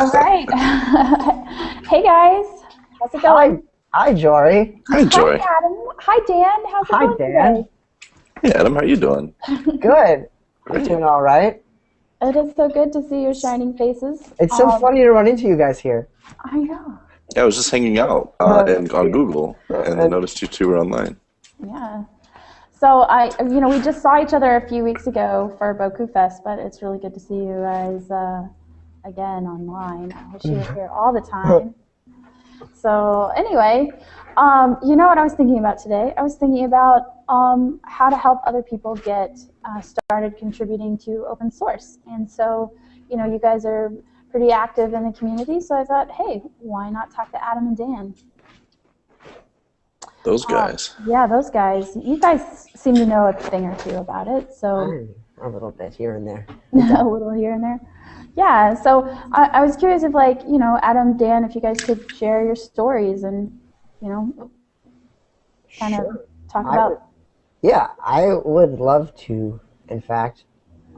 All right. hey guys, how's it going? Hi, hi Jory. Hi, Joy. Hi, Adam. Hi, Dan. How's it going? Hi, going Dan. today? Hey, Adam, how are you doing? Good. You're doing all right. It is so good to see your shining faces. It's so Um, funny to run into you guys here. I know. Yeah, I was just hanging out uh, Uh, and on Google, and I noticed you two were online. Yeah. So I, you know, we just saw each other a few weeks ago for Bocoup Fest, but it's really good to see you guys uh, again online. I wish you were here all the time. So anyway, um, you know what I was thinking about today? I was thinking about um, how to help other people get uh, started contributing to open source. And so, you know, you guys are pretty active in the community, so I thought, hey, why not talk to Adam and Dan? Those Uh, guys. Yeah, those guys. You guys seem to know a thing or two about it, so A little bit here and there. a little here and there. Yeah, so I, I was curious if, like, you know, Adam, Dan, if you guys could share your stories and, you know, kind Sure. of talk I about. would- Yeah, I would love to, in fact.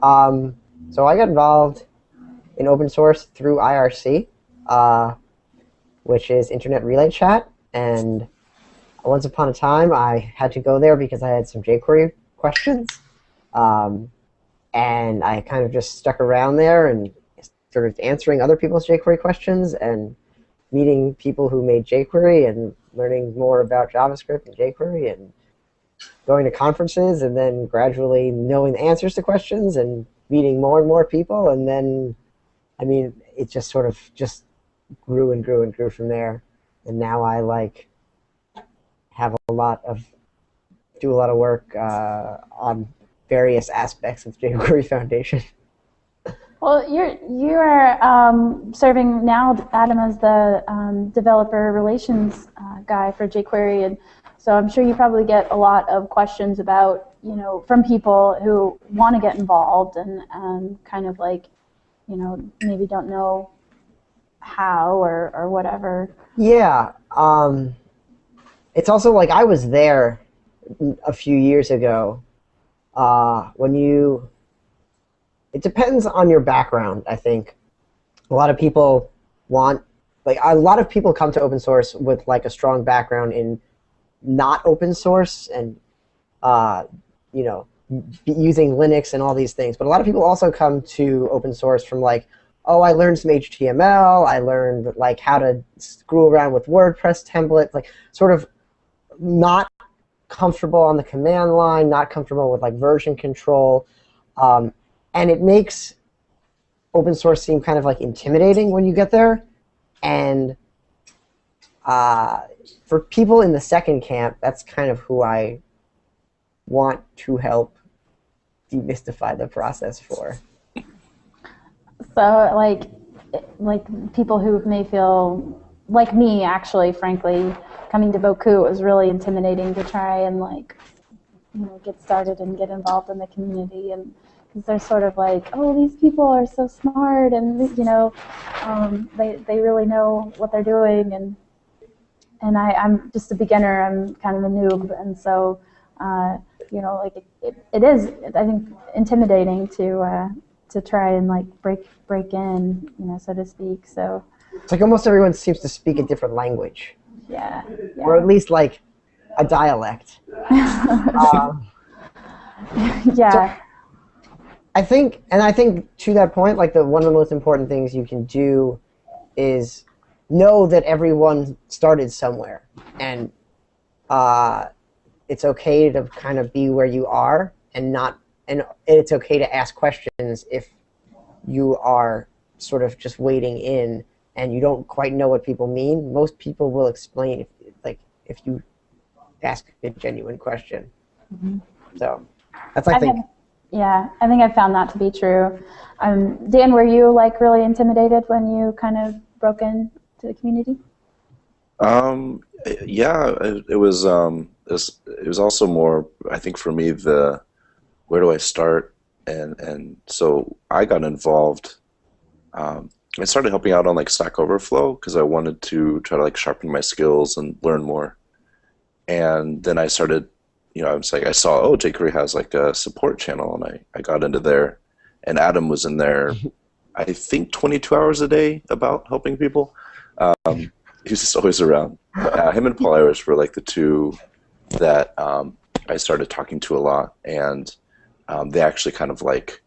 Um, so I got involved in open source through IRC, uh, which is Internet Relay Chat. And once upon a time, I had to go there because I had some jQuery questions. Um, and I kind of just stuck around there and started answering other people's jQuery questions and meeting people who made jQuery and learning more about JavaScript and jQuery and going to conferences and then gradually knowing the answers to questions and meeting more and more people and then I mean it just sort of just grew and grew and grew from there and now I like have a lot of do a lot of work uh, on various aspects of jQuery Foundation. Well, you're you are um, serving now, Adam, as the um, developer relations uh, guy for jQuery, and so I'm sure you probably get a lot of questions about you know from people who want to get involved and um, kind of like you know maybe don't know how or or whatever. Yeah, um, it's also like I was there a few years ago uh, when you. It depends on your background, I think. A lot of people want, like, a lot of people come to open source with like a strong background in not open source and, uh, you know, using Linux and all these things. But a lot of people also come to open source from like, oh, I learned some HTML. I learned like how to screw around with WordPress templates, like sort of not comfortable on the command line, not comfortable with like version control, um, and it makes open source seem kind of like intimidating when you get there. And uh, for people in the second camp, that's kind of who I want to help demystify the process for. So like like people who may feel like me actually frankly coming to Bocoup was really intimidating to try and like you know get started and get involved in the community and because they're sort of like oh these people are so smart and you know um, they they really know what they're doing and and I, I'm just a beginner I'm kind of a noob and so uh, you know like it, it, it is I think intimidating to uh, to try and like break break in, you know, so to speak. So It's like almost everyone seems to speak a different language, yeah, or at least like a dialect. um, yeah, I think, and I think to that point, like the one of the most important things you can do is know that everyone started somewhere, and uh, it's okay to kind of be where you are, and not, and it's okay to ask questions if you are sort of just waiting in and you don't quite know what people mean. Most people will explain, if, like if you ask a genuine question. So that's I I think. Yeah, I think I found that to be true. Um, Dan, were you like really intimidated when you kind of broke into the community? Um, yeah, it, it was. Um, it was, it was also more. I think for me, the where do I start, and and so I got involved. Um, I started helping out on like Stack Overflow because I wanted to try to like sharpen my skills and learn more. And then I started, you know, I was like, I saw, oh, jQuery has like a support channel, and I, I got into there, and Adam was in there I think 22 hours a day about helping people. Um, he's just always around. Uh, him and Paul Irish were like the two that um, I started talking to a lot, and um, they actually kind of like,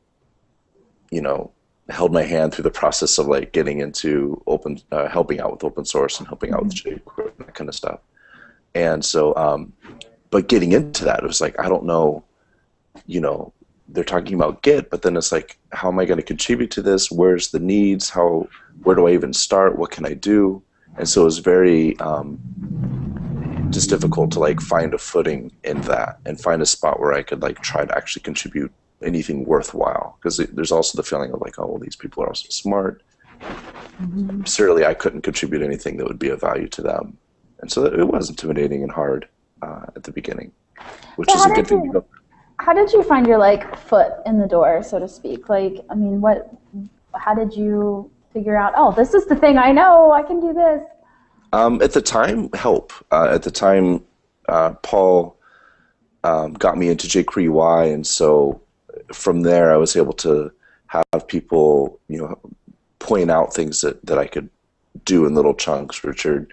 you know, held my hand through the process of like getting into open, uh, helping out with open source and helping out with jQuery and that kind of stuff. And so, um, but getting into that, it was like I don't know, you know, they're talking about Git, but then it's like, how am I going to contribute to this? Where's the needs? How, where do I even start? What can I do? And so it was very um, just difficult to like find a footing in that and find a spot where I could like try to actually contribute anything worthwhile. Because there's also the feeling of like, oh, well, these people are also smart. Mm-hmm. Certainly, I couldn't contribute anything that would be of value to them, and so it was intimidating and hard uh, at the beginning, which so is a good thing. You, how did you find your like foot in the door, so to speak? Like, I mean, what? How did you figure out? Oh, this is the thing I know. I can do this. Um, at the time, help. Uh, at the time, uh, Paul um, got me into jQuery and so from there, I was able to have people, you know, point out things that, that I could do in little chunks. Richard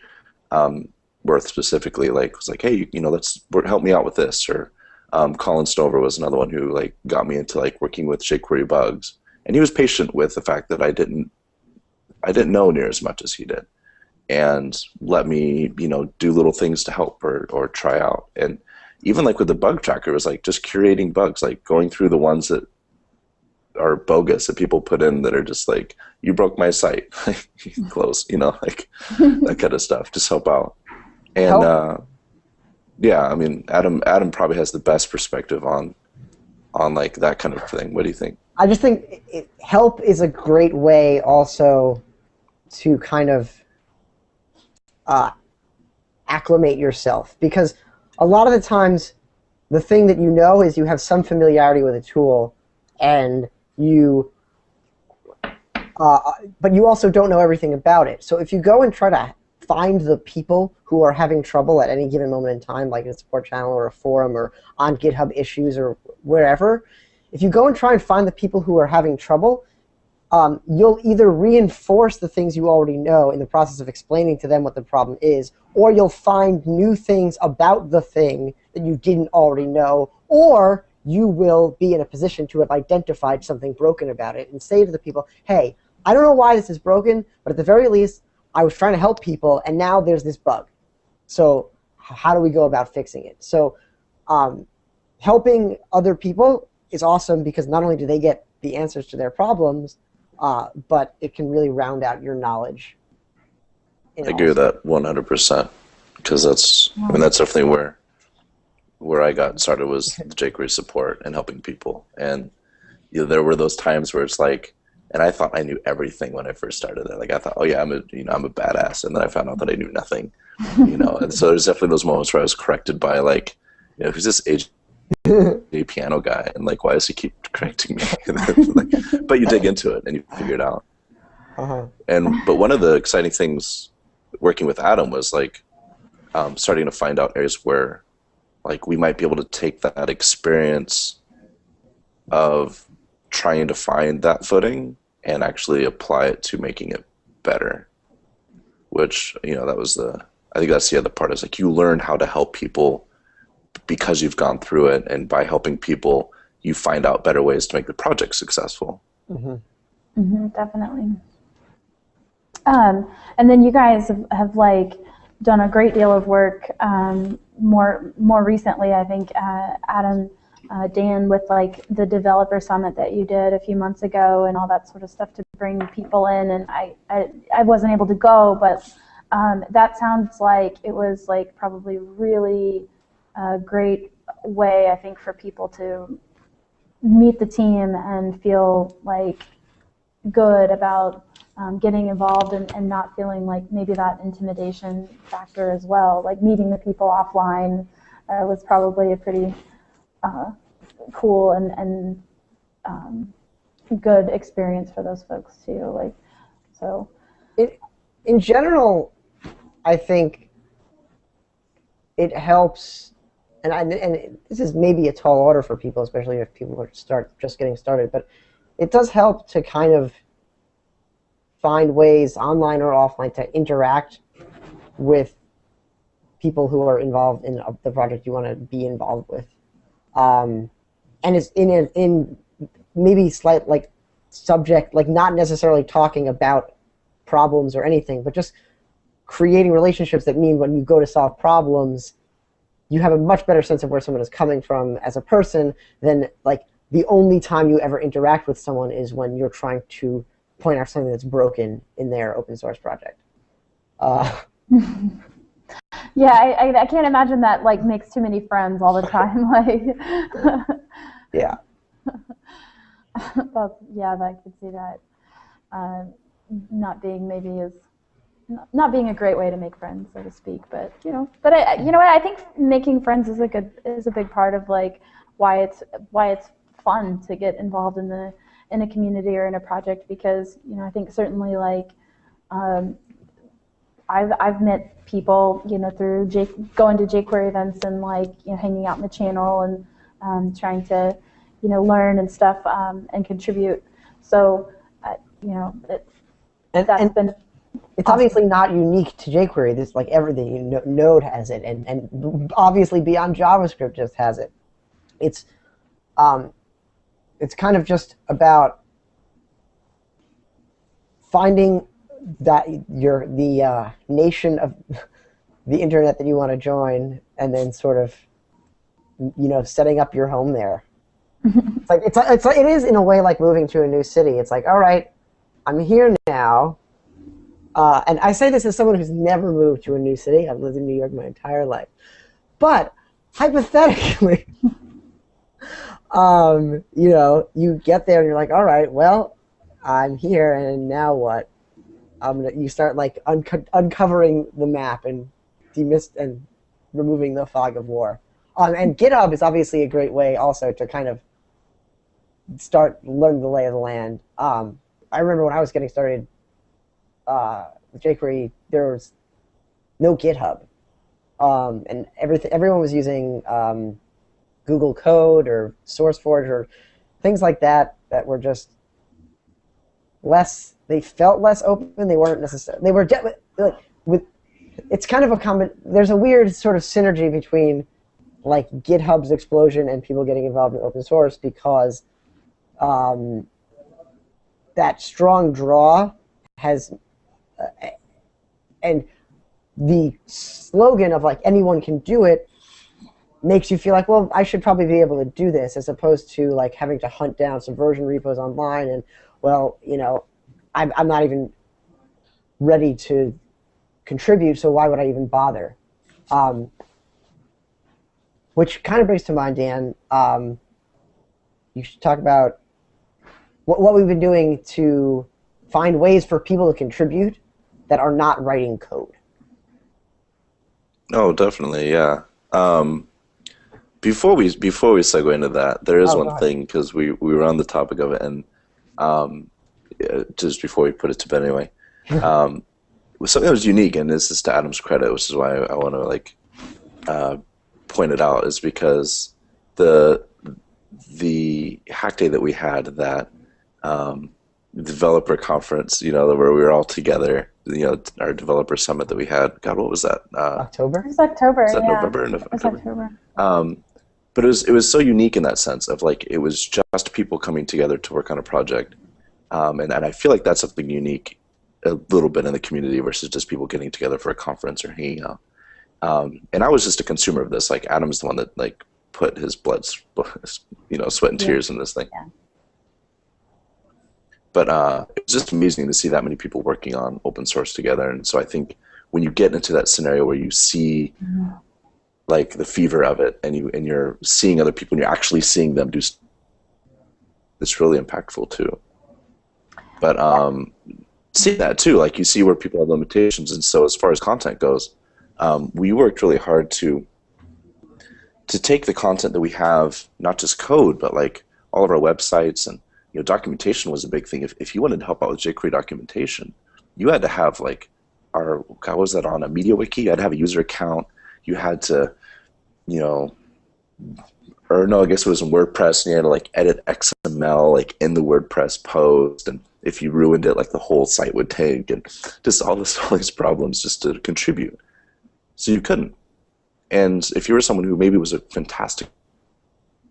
um, Worth specifically, like was like, hey, you know, let's help me out with this. Or um, Colin Snover was another one who like got me into like working with jQuery bugs, and he was patient with the fact that I didn't, I didn't know near as much as he did and let me you know do little things to help or, or try out and even like with the bug tracker it was like just curating bugs like going through the ones that are bogus that people put in that are just like you broke my site close you know like that kind of stuff just help out and uh, yeah i mean adam adam probably has the best perspective on on like that kind of thing. What do you think? I just think it, help is a great way also to kind of uh, acclimate yourself. Because a lot of the times the thing that you know is you have some familiarity with a tool and you uh, but you also don't know everything about it. So if you go and try to find the people who are having trouble at any given moment in time like in a support channel or a forum or on github issues or wherever. If you go and try and find the people who are having trouble um, you'll either reinforce the things you already know in the process of explaining to them what the problem is, or you'll find new things about the thing that you didn't already know, or you will be in a position to have identified something broken about it and say to the people, hey, I don't know why this is broken, but at the very least, I was trying to help people, and now there's this bug. So how do we go about fixing it? So um, helping other people is awesome because not only do they get the answers to their problems, uh, but it can really round out your knowledge. I agree with that 100% because that's I mean that's definitely where where I got started was the jQuery support and helping people. And you know, there were those times where it's like, and I thought I knew everything when I first started there. Like I thought, oh yeah, I'm a you know I'm a badass, and then I found out that I knew nothing. You know, and so there's definitely those moments where I was corrected by like, you know, who's this age a piano guy, and like, why does he keep correcting me? like, but you dig into it and you figure it out. Uh-huh. And but one of the exciting things working with Adam was like um, starting to find out areas where like we might be able to take that experience of trying to find that footing and actually apply it to making it better. Which you know that was the I think that's the other part is like you learn how to help people because you've gone through it and by helping people you find out better ways to make the project successful mm-hmm. Mm-hmm, definitely um, and then you guys have, have, like done a great deal of work um, more more recently i think uh, adam uh, dan with like the developer summit that you did a few months ago and all that sort of stuff to bring people in and i i, I wasn't able to go but um, that sounds like it was like probably really a great way, I think, for people to meet the team and feel like good about um, getting involved and, and not feeling like maybe that intimidation factor as well. Like meeting the people offline uh, was probably a pretty uh, cool and, and um, good experience for those folks too. Like, so. It, in general, I think it helps and I, and this is maybe a tall order for people, especially if people are start just getting started. But it does help to kind of find ways, online or offline, to interact with people who are involved in the project you want to be involved with. Um, and it's in a, in maybe slight like subject, like not necessarily talking about problems or anything, but just creating relationships that mean when you go to solve problems, you have a much better sense of where someone is coming from as a person than like the only time you ever interact with someone is when you're trying to point out something that's broken in their open source project. Uh, yeah, I, I, I, can't imagine that like makes too many friends all the time. like, yeah. well, yeah, I could see that. Uh, not being maybe as not being a great way to make friends, so to speak. But you know, but I, you know what? I think making friends is a good is a big part of like why it's why it's fun to get involved in the in a community or in a project because you know I think certainly like um, I've I've met people you know through J, going to jQuery events and like you know hanging out in the channel and um, trying to you know learn and stuff um, and contribute. So uh, you know it, and, that's and been it's obviously not unique to jQuery. This like everything Node has it, and and obviously beyond JavaScript just has it. It's um, it's kind of just about finding that you're the uh, nation of the internet that you want to join, and then sort of you know setting up your home there. it's like it's it's it is in a way like moving to a new city. It's like all right, I'm here now. Uh, and I say this as someone who's never moved to a new city. I've lived in New York my entire life. But hypothetically, um, you know, you get there and you're like, all right, well, I'm here, and now what? Um, you start like unco uncovering the map and demist and removing the fog of war. Um, and GitHub is obviously a great way also to kind of start learn the lay of the land. Um, I remember when I was getting started uh, with jQuery, there was no GitHub, um, and everyone was using um, Google Code or SourceForge or things like that that were just less. They felt less open. They weren't necessarily. They were like with. It's kind of a common. There's a weird sort of synergy between like GitHub's explosion and people getting involved in open source because um, that strong draw has uh, and the slogan of like anyone can do it makes you feel like, well, I should probably be able to do this, as opposed to like having to hunt down some version repos online and, well, you know, I'm, I'm not even ready to contribute, so why would I even bother? Um, which kind of brings to mind, Dan, um, you should talk about what, what we've been doing to find ways for people to contribute that are not writing code. Oh, definitely, yeah. Um, before we before we segue into that, there is Oh, one thing because we we were on the topic of it, and um, uh, just before we put it to bed anyway, um, was something that was unique, and this is to Adam's credit, which is why I, want to like uh, point it out, is because the the hack day that we had that um, developer conference, you know, where we were all together, you know, our developer summit that we had. God, what was that? Uh, October? It was October. was that yeah. November? No- It was October. October. Um, but it was it was so unique in that sense of like it was just people coming together to work on a project, um, and and I feel like that's something unique a little bit in the community versus just people getting together for a conference or hanging out. Um, and I was just a consumer of this. Like Adam's the one that like put his blood, you know, sweat and Yeah. tears in this thing. Yeah. But uh, it was just amazing to see that many people working on open source together. And so I think when you get into that scenario where you see like the fever of it and you and you're seeing other people and you're actually seeing them do it's really impactful too but um see that too like you see where people have limitations. And so as far as content goes um, we worked really hard to to take the content that we have not just code but like all of our websites and you know documentation was a big thing. If, if you wanted to help out with jQuery documentation you had to have like our how was that on a media wiki? You had to have a user account. You had to, you know, or no, I guess it was in WordPress, and you had to like edit XML like in the WordPress post, and if you ruined it, like the whole site would tank, and just all this all these problems just to contribute. So you couldn't. And if you were someone who maybe was a fantastic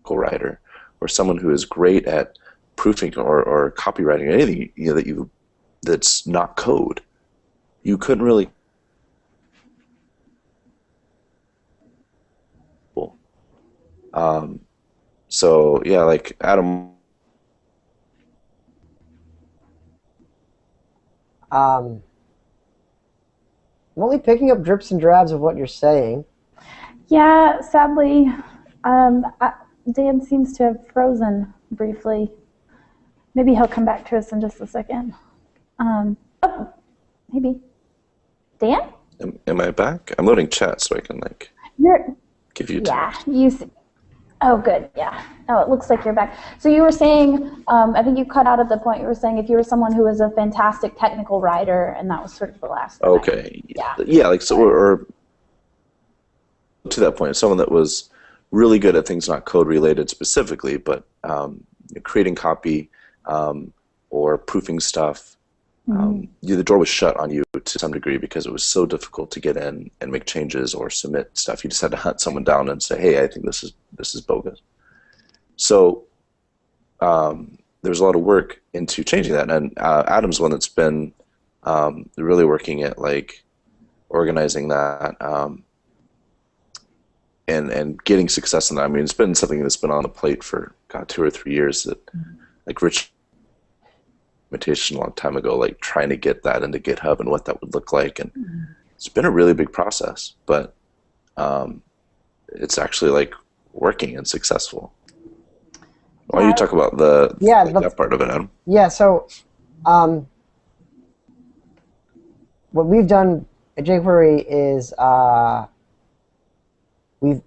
writer, or someone who is great at proofing or, or copywriting or anything you know that you that's not code, you couldn't really um, so yeah, like Adam Um, I'm only picking up drips and drabs of what you're saying. Yeah, sadly, um, I, Dan seems to have frozen briefly. Maybe he'll come back to us in just a second. Um, oh, maybe. Dan? am, am I back? I'm loading chat so I can like You're, give you yeah, you, s- oh, good, yeah. Oh, it looks like you're back. So you were saying, um, I think you cut out at the point you were saying if you were someone who was a fantastic technical writer, and that was sort of the last. Okay. Yeah. Yeah, like so, or, or to that point, someone that was really good at things not code related specifically, but um, creating copy um, or proofing stuff. Um, you, the door was shut on you to some degree because it was so difficult to get in and make changes or submit stuff. You just had to hunt someone down and say, "Hey, I think this is this is bogus." So um, there's a lot of work into changing that, and uh, Adam's one that's been um, really working at like organizing that um, and and getting success in that. I mean, it's been something that's been on the plate for God two or three years. That like Rich imitation a long time ago, like trying to get that into GitHub and what that would look like, and it's been a really big process, but um, it's actually like working and successful. Why don't you talk about the Yeah, like, that part of it, Adam? Yeah, so um, what we've done at jQuery is uh, we've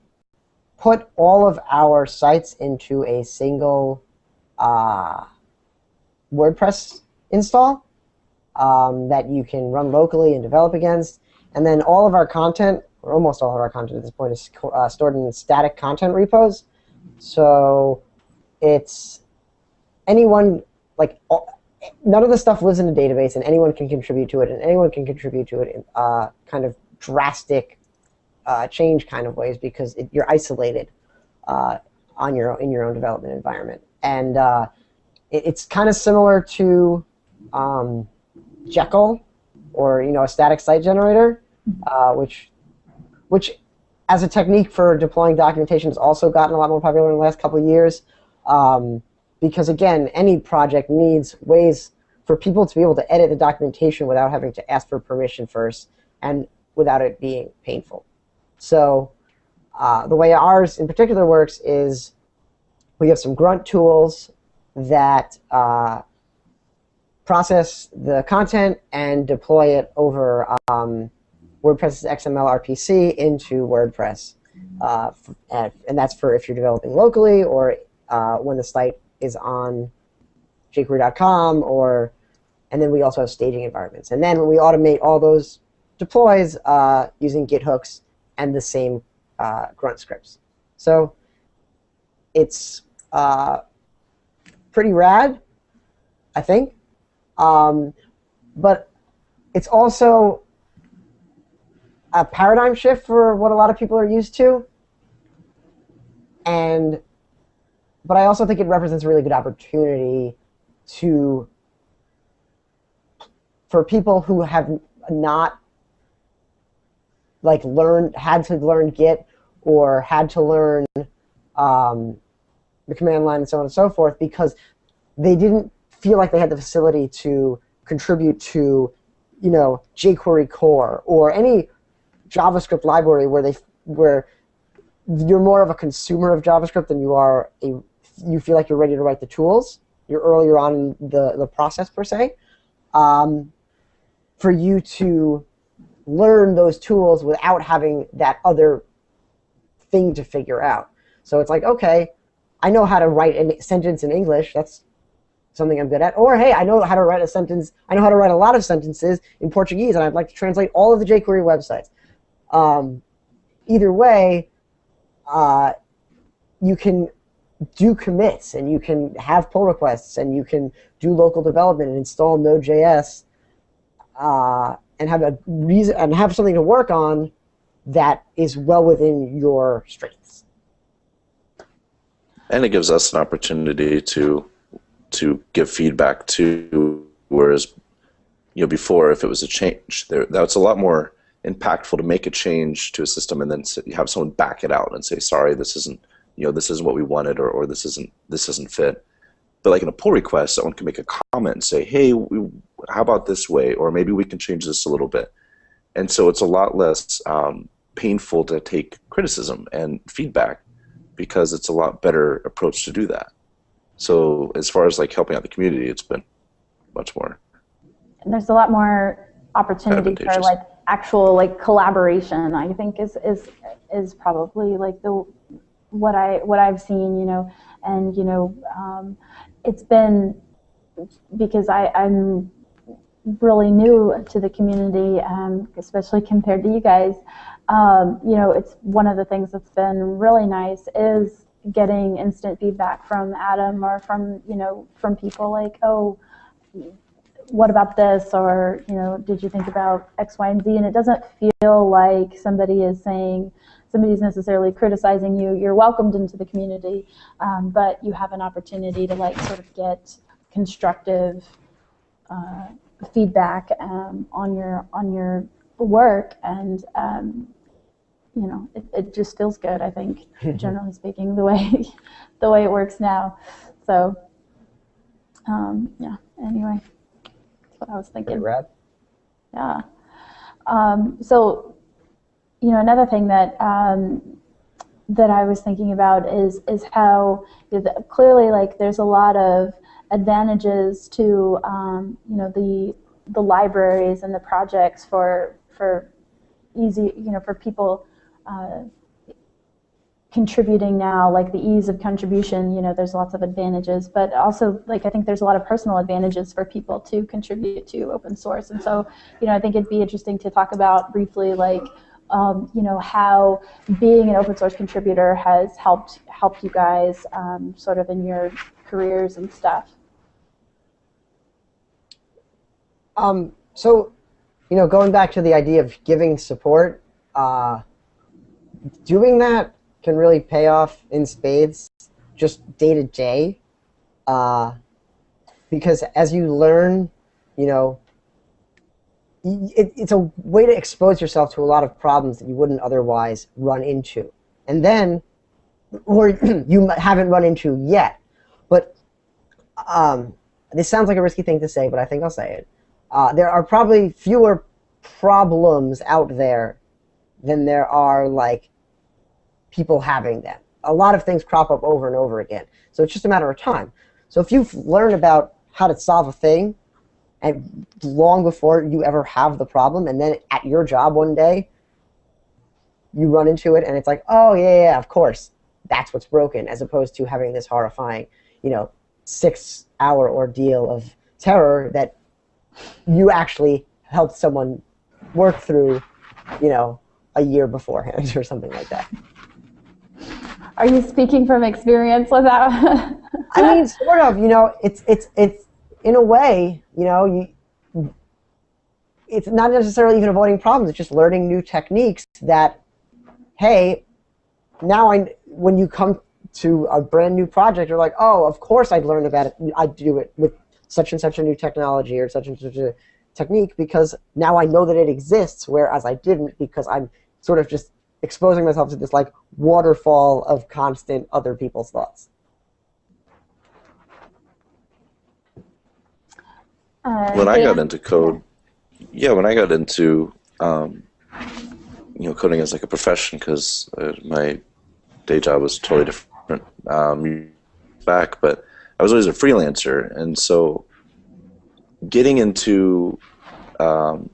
put all of our sites into a single uh, WordPress install um, that you can run locally and develop against. And then all of our content, or almost all of our content at this point, is uh, stored in static content repos. So it's anyone like all, none of the stuff lives in a database and anyone can contribute to it and anyone can contribute to it in uh, kind of drastic uh, change kind of ways because it, you're isolated uh, on your in your own development environment and uh, it, it's kind of similar to um, Jekyll or you know a static site generator uh, which which as a technique for deploying documentation has also gotten a lot more popular in the last couple of years um, because again, any project needs ways for people to be able to edit the documentation without having to ask for permission first and without it being painful. So uh, the way ours in particular works is we have some grunt tools that uh, process the content and deploy it over um, WordPress's XML RPC into WordPress. Uh, and, and that's for if you're developing locally or uh, when the site is on jQuery.com or and then we also have staging environments. And then we automate all those deploys uh, using Git hooks and the same uh, grunt scripts. So it's uh, pretty rad, I think. Um, but it's also a paradigm shift for what a lot of people are used to. And but I also think it represents a really good opportunity to for people who have not like learned had to learn Git or had to learn um, the command line and so on and so forth because they didn't feel like they had the facility to contribute to you know jQuery core or any JavaScript library where they where you're more of a consumer of JavaScript than you are a you feel like you're ready to write the tools. You're earlier on in the, the process per se. Um, for you to learn those tools without having that other thing to figure out. So it's like, okay, I know how to write a sentence in English. That's something I'm good at. Or hey, I know how to write a sentence. I know how to write a lot of sentences in Portuguese, and I'd like to translate all of the jQuery websites. Um, either way, uh, you can do commits and you can have pull requests and you can do local development and install Node.js uh, and have a reason and have something to work on that is well within your strengths. And it gives us an opportunity to to give feedback to whereas you know before if it was a change there that's a lot more impactful to make a change to a system and then you have someone back it out and say sorry this isn't you know this isn't what we wanted or, or this isn't this doesn't fit. But like in a pull request someone can make a comment and say hey we, how about this way? Or maybe we can change this a little bit. And so it's a lot less um, painful to take criticism and feedback because it's a lot better approach to do that. So as far as like helping out the community it's been much more and there's a lot more opportunity for like actual like collaboration i think is is is probably like the what i what i've seen you know. And you know um, it's been because i i'm really new to the community um, especially compared to you guys um, you know it's one of the things that's been really nice is getting instant feedback from adam or from you know from people like oh what about this? Or you know did you think about x y and z? And it doesn't feel like somebody is saying somebody's necessarily criticizing you. You're welcomed into the community um, but you have an opportunity to like sort of get constructive uh, feedback um, on your on your work. And um, you know it, it just feels good i think generally speaking the way the way it works now so um, yeah anyway that's what I was thinking. Pretty rad. Yeah. Um, so, you know, another thing that um, that I was thinking about is is how you know, the, clearly, like, there's a lot of advantages to um, you know the the libraries and the projects for for easy you know for people uh, contributing now, like the ease of contribution, you know, there's lots of advantages, but also like I think there's a lot of personal advantages for people to contribute to open source. And so, you know, I think it'd be interesting to talk about briefly like um, you know, how being an open source contributor has helped helped you guys um, sort of in your careers and stuff. Um, so, you know, going back to the idea of giving support, uh, doing that can really pay off in spades just day to day. Uh, because as you learn, you know, it, it's a way to expose yourself to a lot of problems that you wouldn't otherwise run into. And then, or you haven't run into yet. But um, this sounds like a risky thing to say, but I think I'll say it. Uh, there are probably fewer problems out there than there are like people having them. A lot of things crop up over and over again. So it's just a matter of time. So if you've learned about how to solve a thing, and long before you ever have the problem, and then at your job one day, you run into it, and it's like, oh yeah, yeah, of course, that's what's broken, as opposed to having this horrifying, you know, six-hour ordeal of terror that you actually helped someone work through, you know, a year beforehand or something like that. Are you speaking from experience with that? I mean, sort of. You know, it's it's it's in a way. You know, you. It's not necessarily even avoiding problems. It's just learning new techniques. That, hey, now I when you come to a brand new project, you're like, oh, of course I'd learn about it. I'd do it with such and such a new technology or such and such a technique because now I know that it exists, whereas I didn't because I'm sort of just exposing myself to this like waterfall of constant other people's thoughts. Uh, when I Dan? got into code, yeah, when I got into um, you know coding as like a profession because uh, my day job was totally different um, back, but I was always a freelancer, and so getting into um,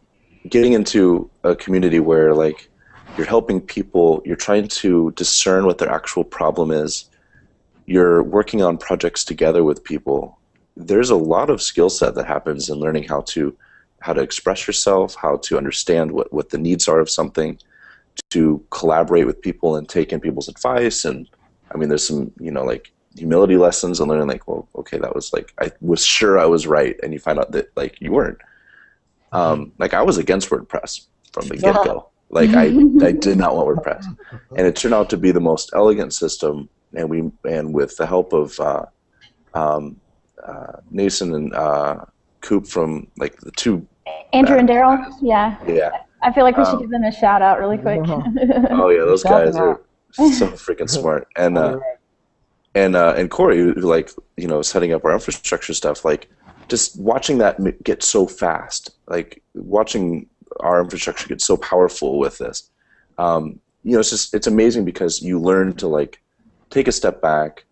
getting into a community where like you're helping people, you're trying to discern what their actual problem is, you're working on projects together with people. There's a lot of skill set that happens in learning how to how to express yourself, how to understand what, what the needs are of something, to collaborate with people and take in people's advice. And I mean, there's some, you know, like humility lessons and learning like, well, okay, that was like I was sure I was right, and you find out that like you weren't. Um, like I was against WordPress from the get go. Like I, I did not want WordPress, and it turned out to be the most elegant system. And we and with the help of uh, um, uh, Nacin and uh, Coop from like the two. Andrew and Daryl, yeah. Yeah. I feel like we should Um, give them a shout out really quick. Oh yeah, those guys are so freaking smart. And uh, and uh, and Corey, who like you know setting up our infrastructure stuff, like just watching that get so fast, like watching our infrastructure gets so powerful with this. Um, you know, it's just it's amazing because you learn to like take a step back,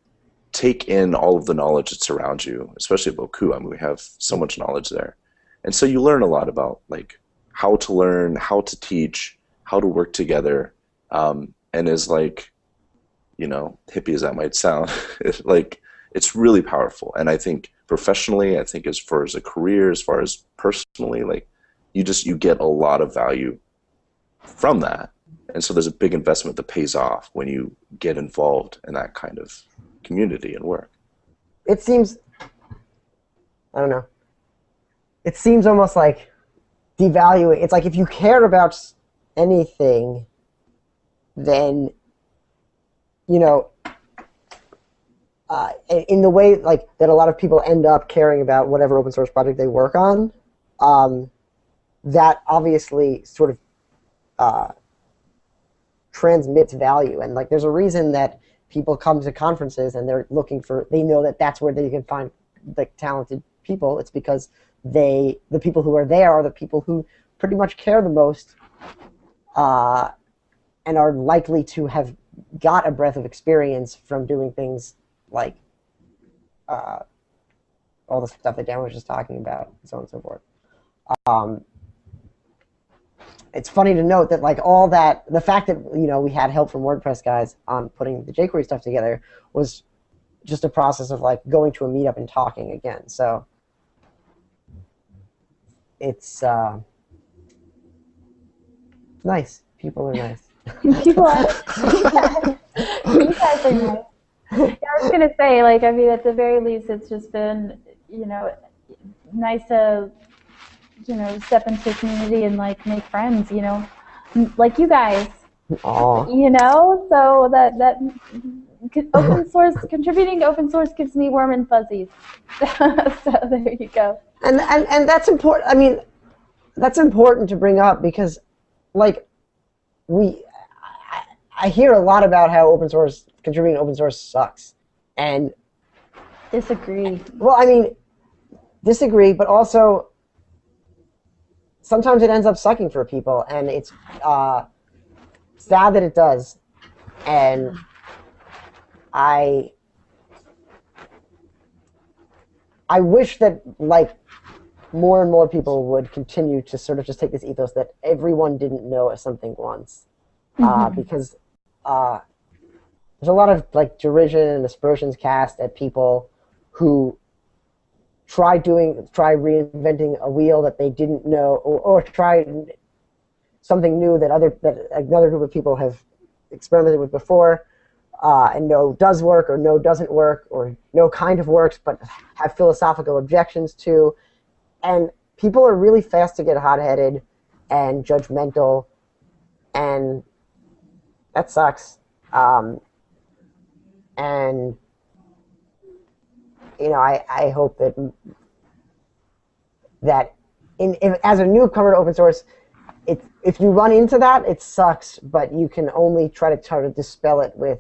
take in all of the knowledge that's around you, especially at Bocoup. I mean, we have so much knowledge there, and so you learn a lot about like how to learn, how to teach, how to work together, um, and is like, you know, hippie as that might sound, like it's really powerful. And I think professionally, I think as far as a career, as far as personally, like you just you get a lot of value from that. And so there's a big investment that pays off when you get involved in that kind of community and work. it seems I don't know. It seems almost like devaluing. It's like if you care about anything, then you know, uh, in- the way like that, a lot of people end up caring about whatever open source project they work on. Um, that obviously sort of uh, transmits value, and like there's a reason that people come to conferences and they're looking for they know that that's where they can find like talented people. It's because they the people who are there are the people who pretty much care the most uh, and are likely to have got a breadth of experience from doing things like uh, all the stuff that Dan was just talking about and so on and so forth. Um, it's funny to note that like all that the fact that you know we had help from WordPress guys on putting the jQuery stuff together was just a process of like going to a meetup and talking again. So it's uh, nice. People are nice. People are, you guys are nice. Yeah, I was gonna say, like, I mean, at the very least, it's just been, you know, nice to, you know, step into the community and like make friends, you know, like you guys, Aw. you know. So that that open source contributing to open source gives me warm and fuzzies. so there you go. and and and that's important. I mean, that's important to bring up because, like, we, I, I hear a lot about how open source contributing to open source sucks, and Disagree. well, I mean, disagree, but also sometimes it ends up sucking for people, and it's uh, sad that it does, and I. I wish that like more and more people would continue to sort of just take this ethos that everyone didn't know something once, uh, because uh, there's a lot of like derision and aspersions cast at people who try doing try reinventing a wheel that they didn't know or, or try something new that other that another group of people have experimented with before uh, and know does work or know doesn't work or no kind of works but have philosophical objections to. And people are really fast to get hot-headed and judgmental and that sucks. Um, and you know I, I hope that that in, if, as a newcomer to open source it, if you run into that it sucks but you can only try to try to dispel it with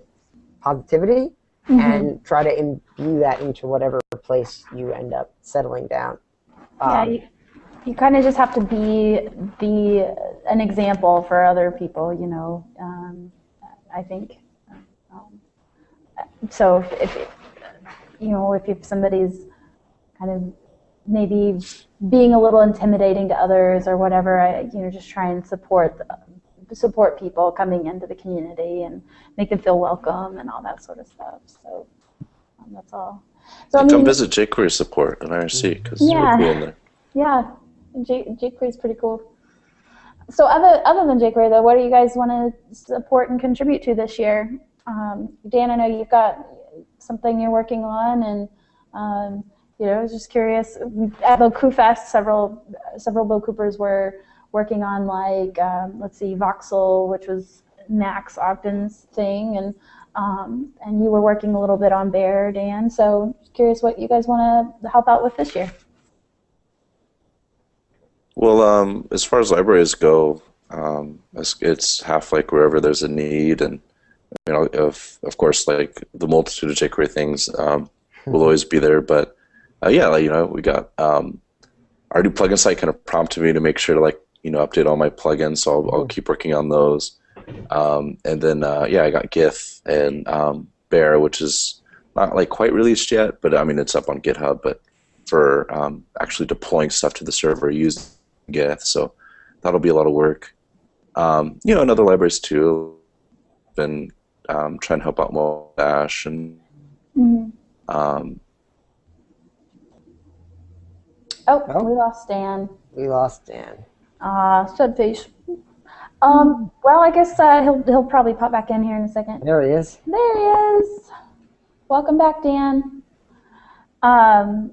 positivity and try to imbue that into whatever place you end up settling down Yeah, Um, you, you kind of just have to be be an example for other people, you know. Um, I think. Um, so if, if you know if, if somebody's kind of maybe being a little intimidating to others or whatever, I, you know, just try and support the, support people coming into the community and make them feel welcome and all that sort of stuff. So um, that's all. So I And come mean, visit jQuery support at IRC because Yeah. we're cool in there. Yeah, J- jQuery is pretty cool. So other other than jQuery, though, what do you guys want to support and contribute to this year? Um, Dan, I know you've got something you're working on, and um, you know, I was just curious. At Bocoup Fest, several several Bocoupers were working on like um, let's see, Voxel, which was Max Ogden's thing, and um, and you were working a little bit on Bear, Dan. So curious what you guys want to help out with this year. Well, um, as far as libraries go, um, it's, it's half like wherever there's a need, and you know, of of course, like the multitude of jQuery things um, will always be there. But uh, yeah, like, you know, we got um, our new plugin site kind of prompted me to make sure to like you know update all my plugins, so I'll, I'll keep working on those. Um, and then uh, yeah, I got Gith and um, Bear, which is not like quite released yet, but I mean it's up on GitHub. But for um, actually deploying stuff to the server using Gith, so that'll be a lot of work. Um, you know, and other libraries too. Been um, trying to help out more Dash and Mhm. um, Oh, Oh. we lost Dan. We lost Dan. Uh, Studface. Um, well, I guess uh, he'll he'll probably pop back in here in a second. There he is. There he is. Welcome back, Dan. Um,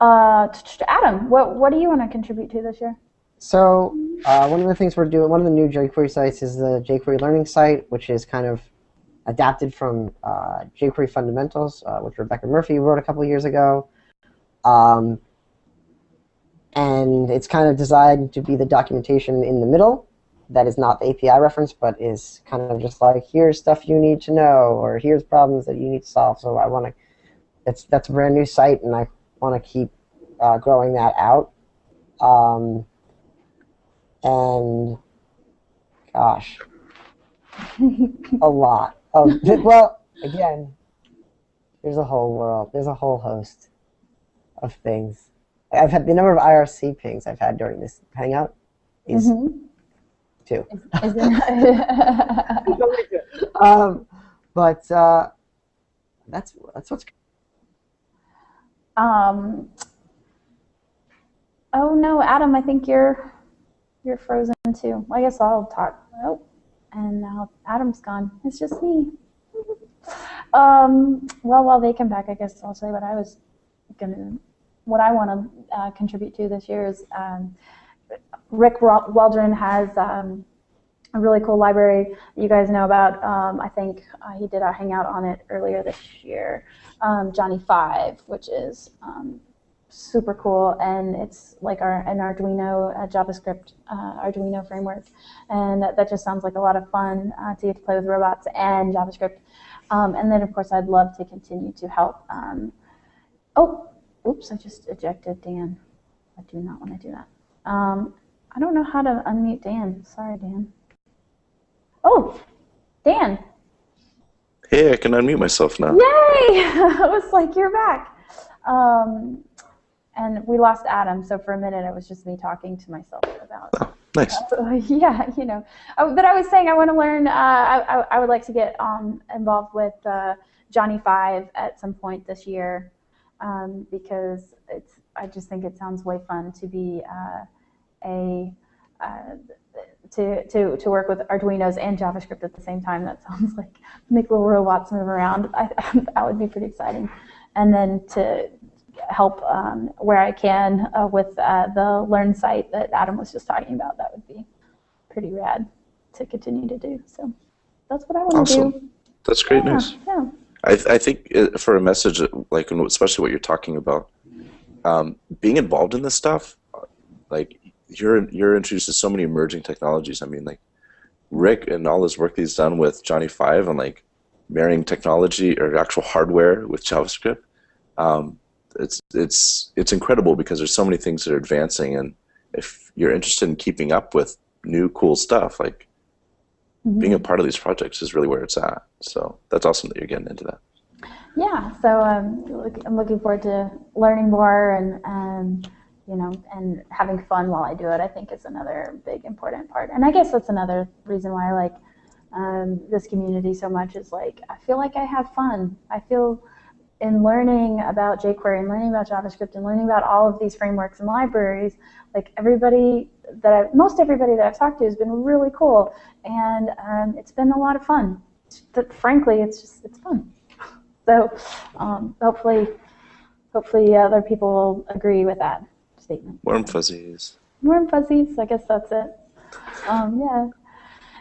uh, Adam, what what do you want to contribute to this year? So uh, one of the things we're doing, one of the new jQuery sites is the jQuery Learning site, which is kind of adapted from uh, jQuery Fundamentals, uh, which Rebecca Murphey wrote a couple years ago. Um, and it's kind of designed to be the documentation in the middle that is not the API reference, but is kind of just like, here's stuff you need to know, or here's problems that you need to solve. So I want to, that's, that's a brand new site, and I want to keep uh, growing that out. Um, and gosh, a lot. of well, again, there's a whole world. There's a whole host of things. I've had the number of IRC pings I've had during this hangout is Mhm. two. Is it- um, but uh, that's that's what's um, oh no, Adam, I think you're you're frozen too. I guess I'll talk. Oh, and now Adam's gone. It's just me. um, well, while they come back, I guess I'll say what I was gonna, what I want to uh, contribute to this year is um, Rick Waldron has um, a really cool library you guys know about. Um, I think uh, he did a hangout on it earlier this year. Um, Johnny Five, which is um, super cool, and it's like our an Arduino uh, JavaScript uh, Arduino framework, and that, that just sounds like a lot of fun uh, to get to play with robots and JavaScript. Um, and then, of course, I'd love to continue to help. Um, oh, oops! I just ejected Dan. I do not want to do that. Um, I don't know how to unmute Dan. Sorry, Dan. Oh, Dan! hey, I can unmute myself now. Yay! I was like, you're back. Um, and we lost Adam, so for a minute it was just me talking to myself about. Oh, nice. yeah, you know. Uh, But I was saying I want to learn. Uh, I, I, I would like to get um, involved with uh, Johnny Five at some point this year um, because it's. I just think it sounds way fun to be uh, a. Uh, to, to, to work with Arduinos and JavaScript at the same time. That sounds like make little robots move around. I, that would be pretty exciting. And then to help um, where I can uh, with uh, the Learn site that Adam was just talking about, that would be pretty rad to continue to do. So that's what I want to do. Awesome. That's great yeah, news. Yeah. I, th- I think uh, for a message like especially what you're talking about, um, being involved in this stuff, like you're you're introduced to so many emerging technologies. I mean, like Rick and all his work that he's done with Johnny Five and like marrying technology or actual hardware with JavaScript. Um, it's it's it's incredible because there's so many things that are advancing, and if you're interested in keeping up with new cool stuff, like Mhm. being a part of these projects is really where it's at. So that's awesome that you're getting into that. Yeah, so um, look, I'm looking forward to learning more and, and you know and having fun while I do it. I think is another big important part, and I guess that's another reason why I like um, this community so much. Is like I feel like I have fun. I feel in learning about jQuery and learning about JavaScript and learning about all of these frameworks and libraries. Like everybody that I, most everybody that I've talked to has been really cool, and um, it's been a lot of fun. That frankly, it's just it's fun. So um, hopefully, hopefully other people will agree with that statement. Warm fuzzies. Warm fuzzies. I guess that's it. Um, yeah.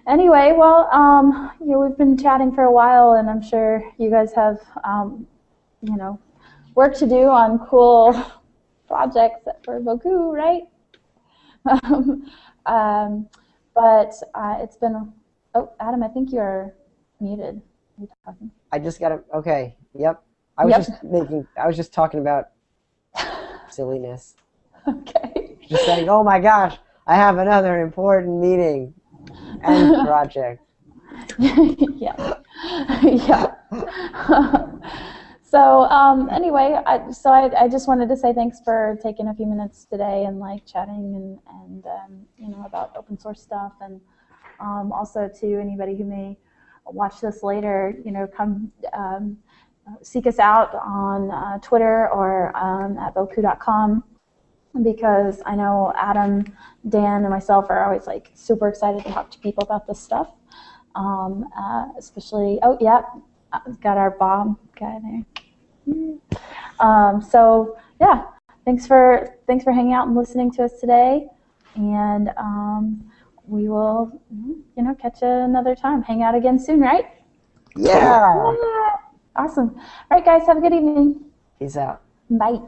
Anyway, well, um, you know, we've been chatting for a while, and I'm sure you guys have, um, you know, work to do on cool projects for Bocoup, right? Um, um, but uh, it's been. Oh, Adam, I think you're muted. Are you talking? I just got to. Okay. Yep. I was Yep. just making. I was just talking about silliness. Okay. Just saying. Oh my gosh! I have another important meeting and project. yeah. yeah. So um, anyway, I, so I, I just wanted to say thanks for taking a few minutes today and like chatting and, and um, you know about open source stuff and um, also to anybody who may watch this later, you know, come um, seek us out on uh, Twitter or um, at bocoup.com because I know Adam, Dan, and myself are always like super excited to talk to people about this stuff. Um, uh, especially, oh yeah, got our Bob guy there. Um, so yeah, thanks for thanks for hanging out and listening to us today, and um, we will, you know, catch you another time. Hang out again soon, right? Yeah. Awesome. All right, guys, have a good evening. Peace out. Bye.